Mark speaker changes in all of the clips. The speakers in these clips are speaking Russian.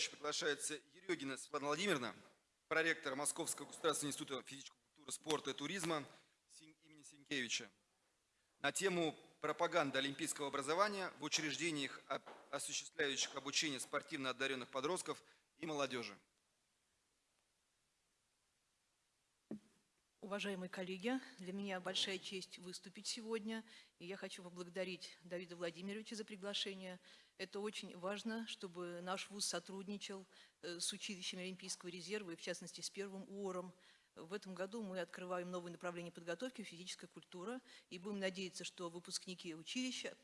Speaker 1: выступающих приглашается Ерегина Светлана Владимировна, проректор Московского государственного института физической культуры, спорта и туризма имени Сенкевича на тему пропаганды олимпийского образования в учреждениях, осуществляющих обучение спортивно одаренных подростков и молодежи.
Speaker 2: Уважаемые коллеги, для меня большая честь выступить сегодня, и я хочу поблагодарить Давида Владимировича за приглашение. Это очень важно, чтобы наш ВУЗ сотрудничал э, с училищами Олимпийского резерва, и в частности с первым УОРом. В этом году мы открываем новое направление подготовки «Физическая культура», и будем надеяться, что выпускники училища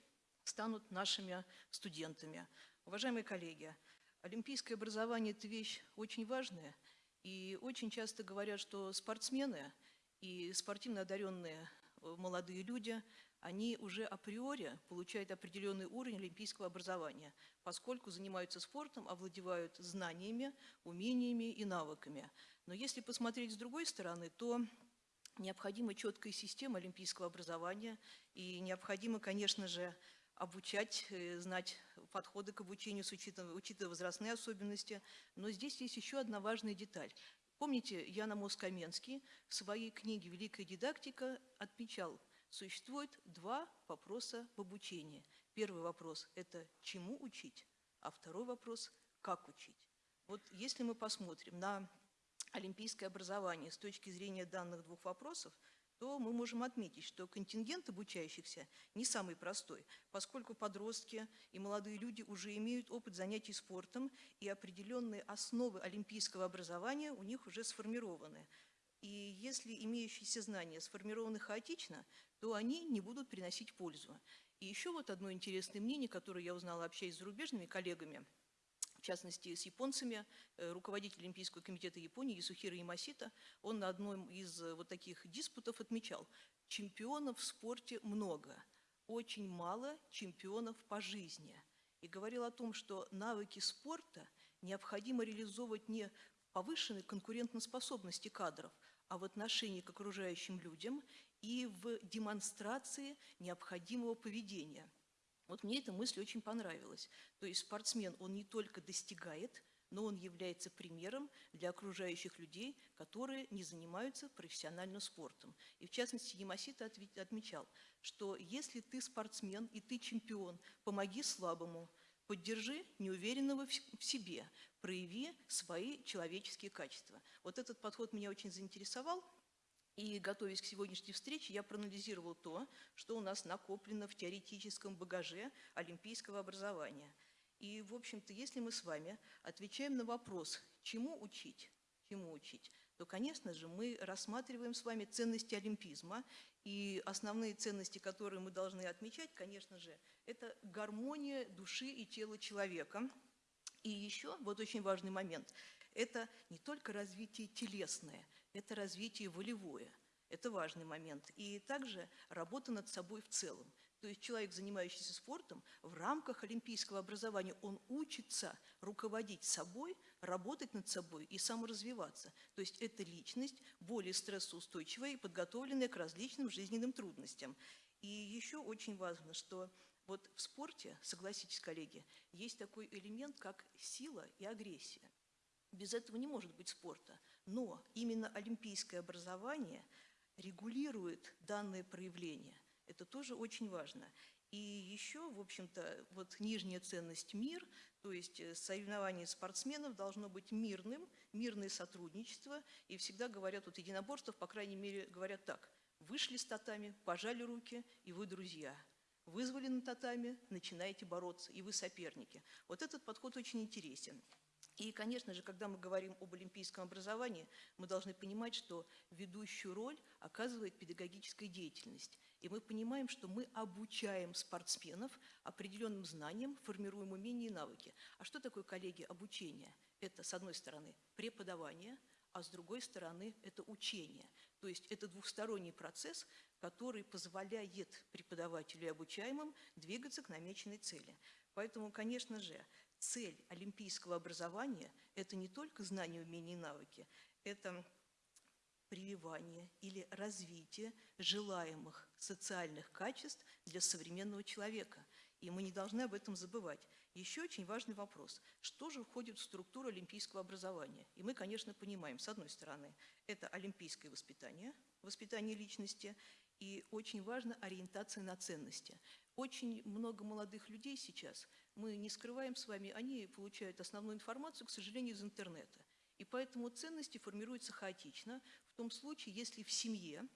Speaker 2: станут нашими студентами. Уважаемые коллеги, олимпийское образование – это вещь очень важная, и очень часто говорят, что спортсмены – и спортивно одаренные э, молодые люди, они уже априори получают определенный уровень олимпийского образования, поскольку занимаются спортом, овладевают знаниями, умениями и навыками. Но если посмотреть с другой стороны, то необходима четкая система олимпийского образования и необходимо, конечно же, обучать, э, знать подходы к обучению, с учитывая, учитывая возрастные особенности. Но здесь есть еще одна важная деталь. Помните, Яна Москаменский в своей книге «Великая дидактика» отмечал, существует два вопроса в обучении. Первый вопрос – это чему учить, а второй вопрос – как учить. Вот если мы посмотрим на олимпийское образование с точки зрения данных двух вопросов – то мы можем отметить, что контингент обучающихся не самый простой, поскольку подростки и молодые люди уже имеют опыт занятий спортом, и определенные основы олимпийского образования у них уже сформированы. И если имеющиеся знания сформированы хаотично, то они не будут приносить пользу. И еще вот одно интересное мнение, которое я узнала, общаясь с зарубежными коллегами – частности, с японцами, э, руководитель Олимпийского комитета Японии Исухира Ямасита, он на одном из э, вот таких диспутов отмечал, чемпионов в спорте много, очень мало чемпионов по жизни. И говорил о том, что навыки спорта необходимо реализовывать не в повышенной конкурентоспособности кадров, а в отношении к окружающим людям и в демонстрации необходимого поведения – вот мне эта мысль очень понравилась. То есть спортсмен, он не только достигает, но он является примером для окружающих людей, которые не занимаются профессиональным спортом. И в частности, Ямасита отмечал, что если ты спортсмен и ты чемпион, помоги слабому, поддержи неуверенного в себе, прояви свои человеческие качества. Вот этот подход меня очень заинтересовал – и, готовясь к сегодняшней встрече, я проанализировал то, что у нас накоплено в теоретическом багаже олимпийского образования. И, в общем-то, если мы с вами отвечаем на вопрос, чему учить, чему учить, то, конечно же, мы рассматриваем с вами ценности олимпизма. И основные ценности, которые мы должны отмечать, конечно же, это гармония души и тела человека. И еще, вот очень важный момент, это не только развитие телесное, это развитие волевое. Это важный момент. И также работа над собой в целом. То есть человек, занимающийся спортом, в рамках олимпийского образования, он учится руководить собой, работать над собой и саморазвиваться. То есть это личность более стрессоустойчивая и подготовленная к различным жизненным трудностям. И еще очень важно, что вот в спорте, согласитесь, коллеги, есть такой элемент, как сила и агрессия. Без этого не может быть спорта. Но именно олимпийское образование регулирует данное проявление. Это тоже очень важно. И еще, в общем-то, вот нижняя ценность – мир, то есть э, соревнование спортсменов должно быть мирным, мирное сотрудничество. И всегда говорят, вот единоборствов, по крайней мере, говорят так – вышли с татами, пожали руки, и вы друзья. Вызвали на татами, начинаете бороться, и вы соперники. Вот этот подход очень интересен. И, конечно же, когда мы говорим об олимпийском образовании, мы должны понимать, что ведущую роль оказывает педагогическая деятельность. И мы понимаем, что мы обучаем спортсменов определенным знаниям, формируем умения и навыки. А что такое, коллеги, обучение? Это, с одной стороны, преподавание, а с другой стороны, это учение. То есть это двухсторонний процесс, который позволяет преподавателю и обучаемым двигаться к намеченной цели. Поэтому, конечно же, цель олимпийского образования – это не только знания, умения и навыки, это прививание или развитие желаемых социальных качеств для современного человека. И мы не должны об этом забывать. Еще очень важный вопрос. Что же входит в структуру олимпийского образования? И мы, конечно, понимаем, с одной стороны, это олимпийское воспитание, воспитание личности, и очень важна ориентация на ценности. Очень много молодых людей сейчас, мы не скрываем с вами, они получают основную информацию, к сожалению, из интернета. И поэтому ценности формируются хаотично, в том случае, если в семье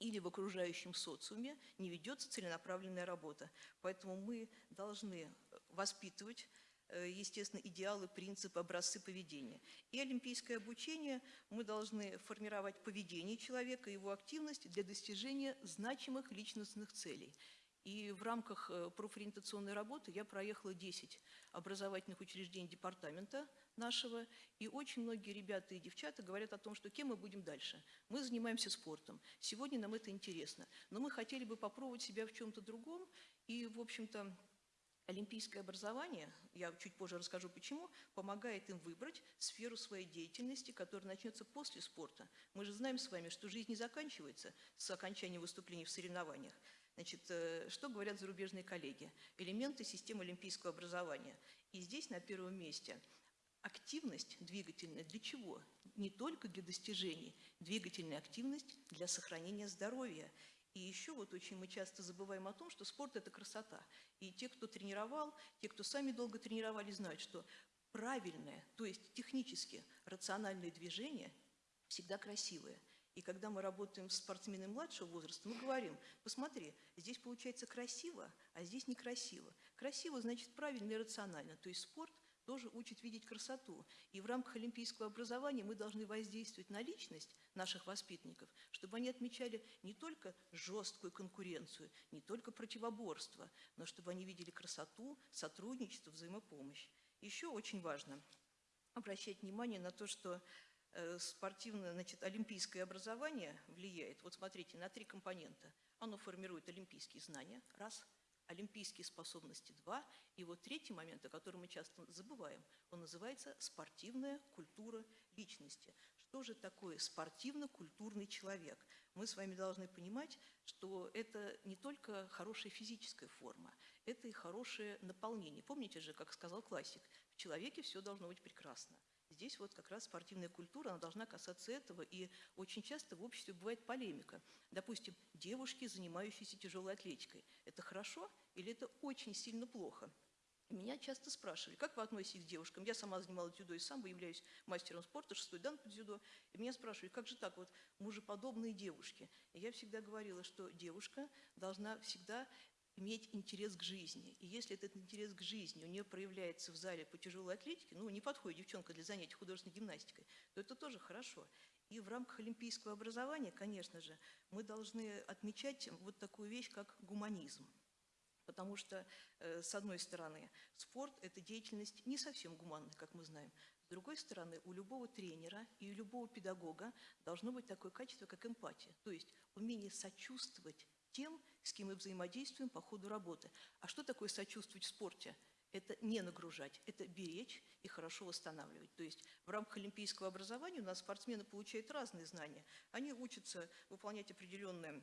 Speaker 2: или в окружающем социуме не ведется целенаправленная работа. Поэтому мы должны э, воспитывать, э, естественно, идеалы, принципы, образцы поведения. И олимпийское обучение мы должны формировать поведение человека, его активность для достижения значимых личностных целей. И в рамках э, профориентационной работы я проехала 10 образовательных учреждений департамента нашего, и очень многие ребята и девчата говорят о том, что кем мы будем дальше. Мы занимаемся спортом, сегодня нам это интересно, но мы хотели бы попробовать себя в чем-то другом, и, в общем-то, Олимпийское образование, я чуть позже расскажу почему, помогает им выбрать сферу своей деятельности, которая начнется после спорта. Мы же знаем с вами, что жизнь не заканчивается с окончанием выступлений в соревнованиях. Значит, э, что говорят зарубежные коллеги? Элементы системы олимпийского образования. И здесь на первом месте активность двигательная для чего? Не только для достижений. Двигательная активность для сохранения здоровья. И еще вот очень мы часто забываем о том, что спорт – это красота. И те, кто тренировал, те, кто сами долго тренировали, знают, что правильное, то есть технически рациональное движение всегда красивое – и когда мы работаем с спортсменами младшего возраста, мы говорим, посмотри, здесь получается красиво, а здесь некрасиво. Красиво значит правильно и рационально. То есть спорт тоже учит видеть красоту. И в рамках олимпийского образования мы должны воздействовать на личность наших воспитанников, чтобы они отмечали не только жесткую конкуренцию, не только противоборство, но чтобы они видели красоту, сотрудничество, взаимопомощь. Еще очень важно обращать внимание на то, что спортивное, значит, олимпийское образование влияет, вот смотрите, на три компонента. Оно формирует олимпийские знания, раз, олимпийские способности, два, и вот третий момент, о котором мы часто забываем, он называется спортивная культура личности. Что же такое спортивно-культурный человек? Мы с вами должны понимать, что это не только хорошая физическая форма, это и хорошее наполнение. Помните же, как сказал классик, в человеке все должно быть прекрасно. Здесь вот как раз спортивная культура, она должна касаться этого, и очень часто в обществе бывает полемика. Допустим, девушки, занимающиеся тяжелой атлетикой, это хорошо или это очень сильно плохо? Меня часто спрашивали, как вы относитесь к девушкам? Я сама занималась дзюдо и сам являюсь мастером спорта, шестой дан по дзюдо. И меня спрашивали, как же так, вот мужеподобные девушки? И я всегда говорила, что девушка должна всегда иметь интерес к жизни. И если этот интерес к жизни у нее проявляется в зале по тяжелой атлетике, ну, не подходит девчонка для занятий художественной гимнастикой, то это тоже хорошо. И в рамках олимпийского образования, конечно же, мы должны отмечать вот такую вещь, как гуманизм. Потому что, э, с одной стороны, спорт – это деятельность не совсем гуманная, как мы знаем. С другой стороны, у любого тренера и у любого педагога должно быть такое качество, как эмпатия. То есть умение сочувствовать тем, с кем мы взаимодействуем по ходу работы. А что такое сочувствовать в спорте? Это не нагружать, это беречь и хорошо восстанавливать. То есть в рамках олимпийского образования у нас спортсмены получают разные знания. Они учатся выполнять определенные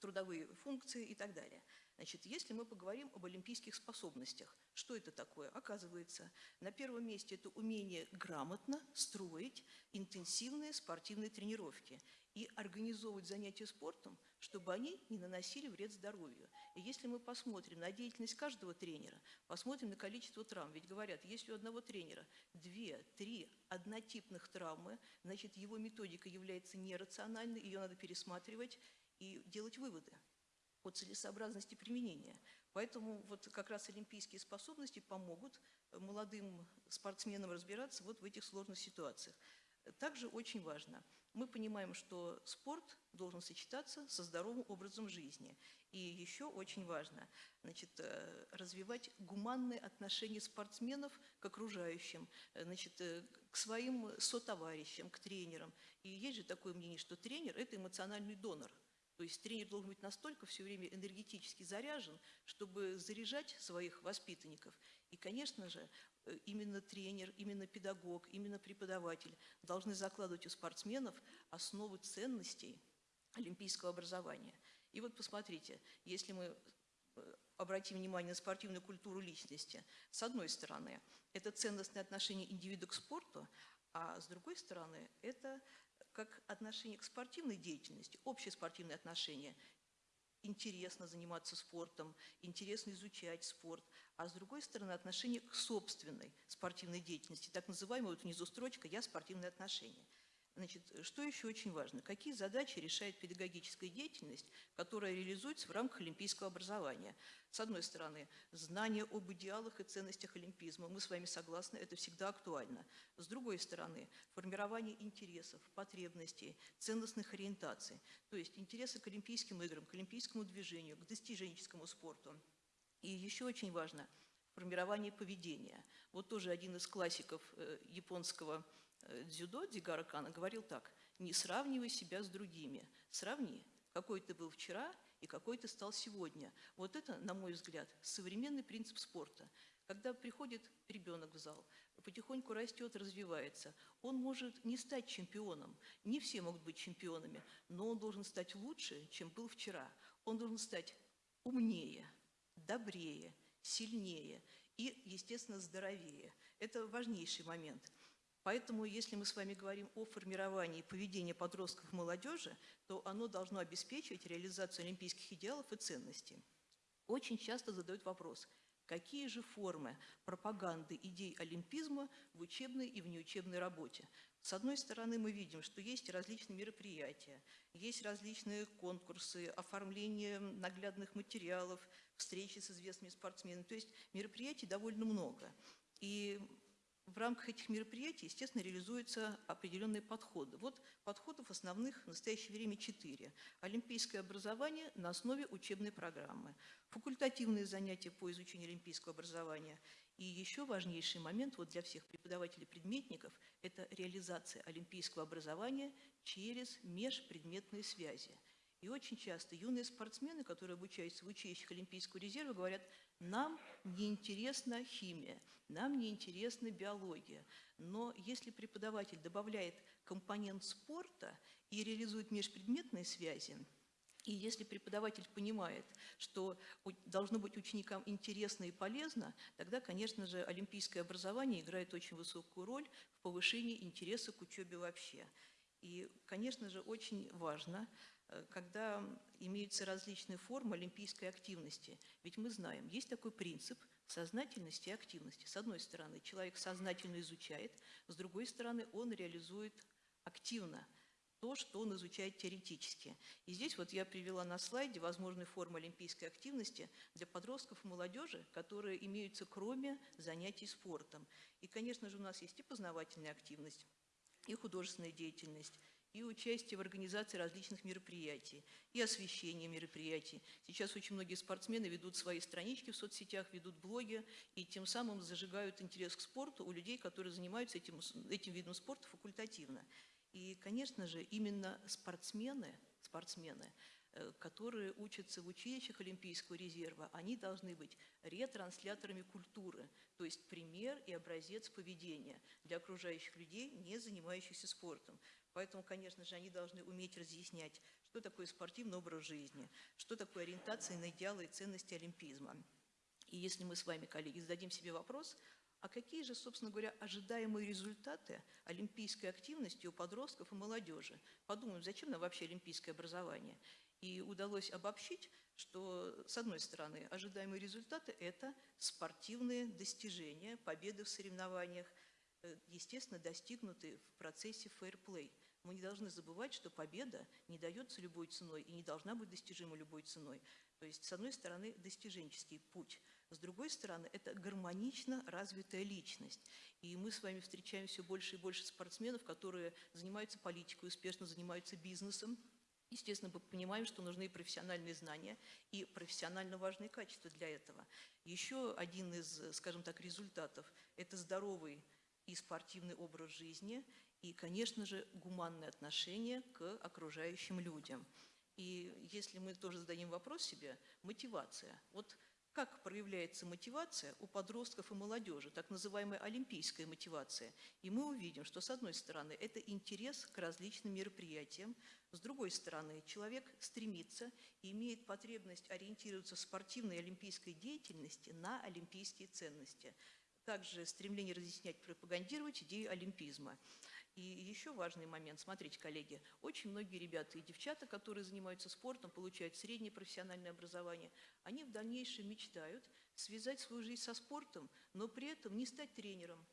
Speaker 2: трудовые функции и так далее. Значит, если мы поговорим об олимпийских способностях, что это такое? Оказывается, на первом месте это умение грамотно строить интенсивные спортивные тренировки и организовывать занятия спортом, чтобы они не наносили вред здоровью. И если мы посмотрим на деятельность каждого тренера, посмотрим на количество травм, ведь говорят, если у одного тренера две, три однотипных травмы, значит, его методика является нерациональной, ее надо пересматривать и делать выводы о целесообразности применения. Поэтому вот как раз олимпийские способности помогут молодым спортсменам разбираться вот в этих сложных ситуациях. Также очень важно, мы понимаем, что спорт должен сочетаться со здоровым образом жизни. И еще очень важно значит, э, развивать гуманные отношения спортсменов к окружающим, э, значит, э, к своим сотоварищам, к тренерам. И есть же такое мнение, что тренер – это эмоциональный донор. То есть тренер должен быть настолько все время энергетически заряжен, чтобы заряжать своих воспитанников. И, конечно же, Э, именно тренер, именно педагог, именно преподаватель должны закладывать у спортсменов основы ценностей олимпийского образования. И вот посмотрите, если мы э, обратим внимание на спортивную культуру личности. С одной стороны, это ценностное отношение индивида к спорту, а с другой стороны, это как отношение к спортивной деятельности, общее спортивное отношение. Интересно заниматься спортом, интересно изучать спорт, а с другой стороны отношение к собственной спортивной деятельности, так называемая вот внизу строчка «я спортивные отношения». Значит, что еще очень важно? Какие задачи решает педагогическая деятельность, которая реализуется в рамках олимпийского образования? С одной стороны, знание об идеалах и ценностях олимпизма. Мы с вами согласны, это всегда актуально. С другой стороны, формирование интересов, потребностей, ценностных ориентаций. То есть интересы к Олимпийским играм, к олимпийскому движению, к достиженческому спорту. И еще очень важно – формирование поведения. Вот тоже один из классиков э, японского дзюдо Дигара Кана говорил так, не сравнивай себя с другими, сравни, какой ты был вчера и какой ты стал сегодня. Вот это, на мой взгляд, современный принцип спорта. Когда приходит ребенок в зал, потихоньку растет, развивается, он может не стать чемпионом, не все могут быть чемпионами, но он должен стать лучше, чем был вчера. Он должен стать умнее, добрее, сильнее и, естественно, здоровее. Это важнейший момент. Поэтому, если мы с вами говорим о формировании поведения подростков и молодежи, то оно должно обеспечивать реализацию олимпийских идеалов и ценностей. Очень часто задают вопрос, какие же формы пропаганды идей олимпизма в учебной и внеучебной работе. С одной стороны, мы видим, что есть различные мероприятия, есть различные конкурсы, оформление наглядных материалов, встречи с известными спортсменами. То есть мероприятий довольно много. И в рамках этих мероприятий, естественно, реализуются определенные подходы. Вот подходов основных в настоящее время четыре. Олимпийское образование на основе учебной программы, факультативные занятия по изучению олимпийского образования и еще важнейший момент вот для всех преподавателей-предметников – это реализация олимпийского образования через межпредметные связи. И очень часто юные спортсмены, которые обучаются в училищах Олимпийского резерва, говорят, нам неинтересна химия, нам неинтересна биология. Но если преподаватель добавляет компонент спорта и реализует межпредметные связи, и если преподаватель понимает, что должно быть ученикам интересно и полезно, тогда, конечно же, олимпийское образование играет очень высокую роль в повышении интереса к учебе вообще. И, конечно же, очень важно, когда имеются различные формы олимпийской активности. Ведь мы знаем, есть такой принцип сознательности и активности. С одной стороны, человек сознательно изучает, с другой стороны, он реализует активно – то, что он изучает теоретически. И здесь вот я привела на слайде возможные формы олимпийской активности для подростков и молодежи, которые имеются кроме занятий спортом. И, конечно же, у нас есть и познавательная активность, и художественная деятельность, и участие в организации различных мероприятий, и освещение мероприятий. Сейчас очень многие спортсмены ведут свои странички в соцсетях, ведут блоги, и тем самым зажигают интерес к спорту у людей, которые занимаются этим, этим видом спорта факультативно. И, конечно же, именно спортсмены, спортсмены, которые учатся в училищах Олимпийского резерва, они должны быть ретрансляторами культуры, то есть пример и образец поведения для окружающих людей, не занимающихся спортом. Поэтому, конечно же, они должны уметь разъяснять, что такое спортивный образ жизни, что такое ориентация на идеалы и ценности олимпизма. И если мы с вами, коллеги, зададим себе вопрос, а какие же, собственно говоря, ожидаемые результаты олимпийской активности у подростков и молодежи? Подумаем, зачем нам вообще олимпийское образование? И удалось обобщить, что, с одной стороны, ожидаемые результаты – это спортивные достижения, победы в соревнованиях, э, естественно, достигнутые в процессе фейерплей. Мы не должны забывать, что победа не дается любой ценой и не должна быть достижима любой ценой. То есть, с одной стороны, достиженческий путь – с другой стороны, это гармонично развитая личность. И мы с вами встречаем все больше и больше спортсменов, которые занимаются политикой, успешно занимаются бизнесом. Естественно, мы понимаем, что нужны профессиональные знания, и профессионально важные качества для этого. Еще один из, скажем так, результатов – это здоровый и спортивный образ жизни, и, конечно же, гуманное отношение к окружающим людям. И если мы тоже зададим вопрос себе, мотивация. Вот как проявляется мотивация у подростков и молодежи, так называемая олимпийская мотивация. И мы увидим, что, с одной стороны, это интерес к различным мероприятиям, с другой стороны, человек стремится и имеет потребность ориентироваться в спортивной олимпийской деятельности на олимпийские ценности. Также стремление разъяснять, пропагандировать идею олимпизма. И еще важный момент. Смотрите, коллеги, очень многие ребята и девчата, которые занимаются спортом, получают среднее профессиональное образование, они в дальнейшем мечтают связать свою жизнь со спортом, но при этом не стать тренером,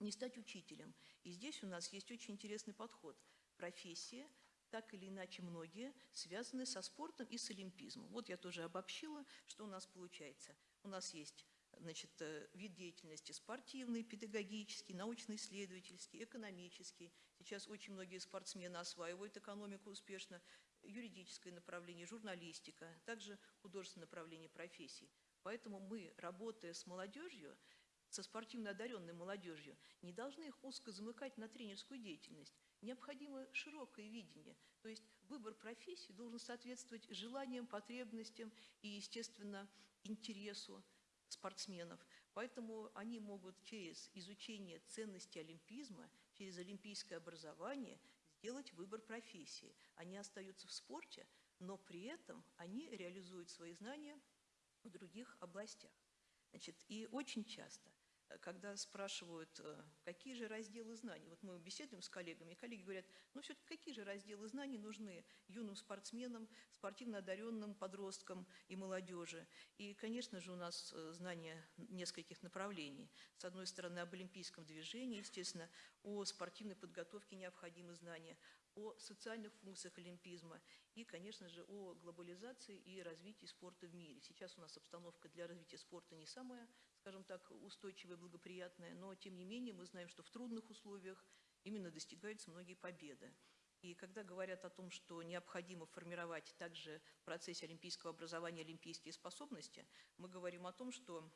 Speaker 2: не стать учителем. И здесь у нас есть очень интересный подход. Профессия, так или иначе многие, связаны со спортом и с олимпизмом. Вот я тоже обобщила, что у нас получается. У нас есть значит, э, вид деятельности спортивный, педагогический, научно-исследовательский, экономический. Сейчас очень многие спортсмены осваивают экономику успешно, юридическое направление, журналистика, также художественное направление профессий. Поэтому мы, работая с молодежью, со спортивно одаренной молодежью, не должны их узко замыкать на тренерскую деятельность. Необходимо широкое видение. То есть выбор профессии должен соответствовать желаниям, потребностям и, естественно, интересу спортсменов. Поэтому они могут через изучение ценностей олимпизма, через олимпийское образование сделать выбор профессии. Они остаются в спорте, но при этом они реализуют свои знания в других областях. Значит, и очень часто – когда спрашивают, э, какие же разделы знаний, вот мы беседуем с коллегами, и коллеги говорят, ну все-таки какие же разделы знаний нужны юным спортсменам, спортивно одаренным подросткам и молодежи. И, конечно же, у нас э, знания нескольких направлений. С одной стороны, об олимпийском движении, естественно, о спортивной подготовке необходимы знания, о социальных функциях олимпизма и, конечно же, о глобализации и развитии спорта в мире. Сейчас у нас обстановка для развития спорта не самая, скажем так, устойчивая, благоприятная, но, тем не менее, мы знаем, что в трудных условиях именно достигаются многие победы. И когда говорят о том, что необходимо формировать также в процессе олимпийского образования олимпийские способности, мы говорим о том, что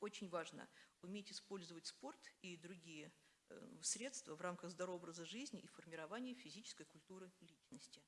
Speaker 2: очень важно уметь использовать спорт и другие Э, средства в рамках здорового образа жизни и формирования физической культуры личности.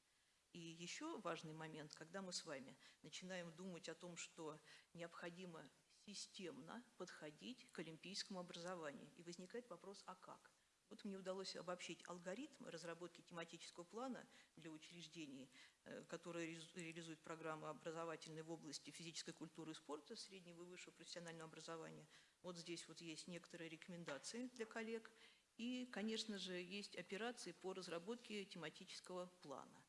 Speaker 2: И еще важный момент, когда мы с вами начинаем думать о том, что необходимо системно подходить к олимпийскому образованию. И возникает вопрос, а как? Вот мне удалось обобщить алгоритм разработки тематического плана для учреждений, э, которые реализуют программы образовательные в области физической культуры и спорта, среднего и высшего профессионального образования. Вот здесь вот есть некоторые рекомендации для коллег. И, конечно же, есть операции по разработке тематического плана.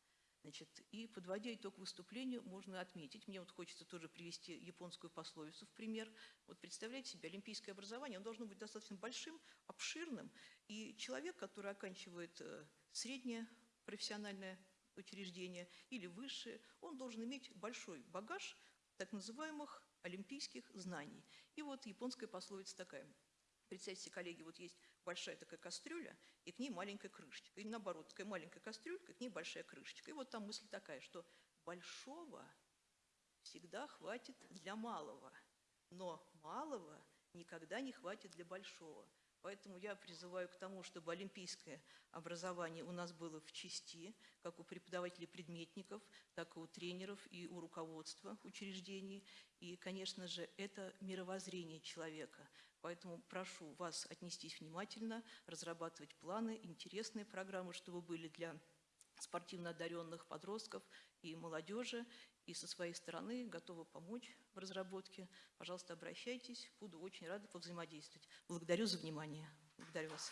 Speaker 2: Значит, и подводя итог выступлению, можно отметить, мне вот хочется тоже привести японскую пословицу в пример. Вот представляете себе, олимпийское образование, оно должно быть достаточно большим, обширным, и человек, который оканчивает э, среднее профессиональное учреждение или высшее, он должен иметь большой багаж так называемых олимпийских знаний. И вот японская пословица такая – Представьте коллеги, вот есть большая такая кастрюля, и к ней маленькая крышечка. Или наоборот, такая маленькая кастрюлька, к ней большая крышечка. И вот там мысль такая, что большого всегда хватит для малого, но малого никогда не хватит для большого. Поэтому я призываю к тому, чтобы олимпийское образование у нас было в части, как у преподавателей предметников, так и у тренеров и у руководства учреждений. И, конечно же, это мировоззрение человека – Поэтому прошу вас отнестись внимательно, разрабатывать планы, интересные программы, чтобы были для спортивно одаренных подростков и молодежи. И со своей стороны готова помочь в разработке. Пожалуйста, обращайтесь. Буду очень рада повзаимодействовать. Благодарю за внимание. Благодарю вас.